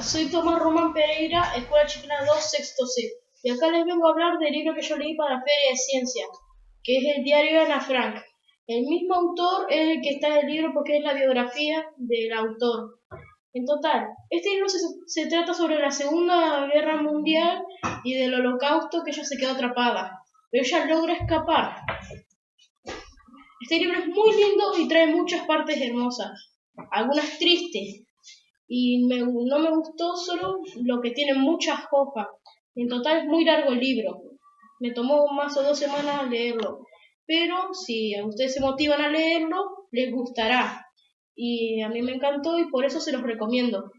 Soy Tomás Román Pereira, Escuela Chilena 2, sexto C. Y acá les vengo a hablar del libro que yo leí para la Feria de Ciencia, que es el diario de Ana Frank. El mismo autor es el que está en el libro porque es la biografía del autor. En total, este libro se, se trata sobre la Segunda Guerra Mundial y del holocausto que ella se quedó atrapada, pero ella logra escapar. Este libro es muy lindo y trae muchas partes hermosas, algunas tristes, y no me gustó solo lo que tiene muchas hojas. En total es muy largo el libro. Me tomó más o dos semanas leerlo. Pero si ustedes se motivan a leerlo, les gustará. Y a mí me encantó y por eso se los recomiendo.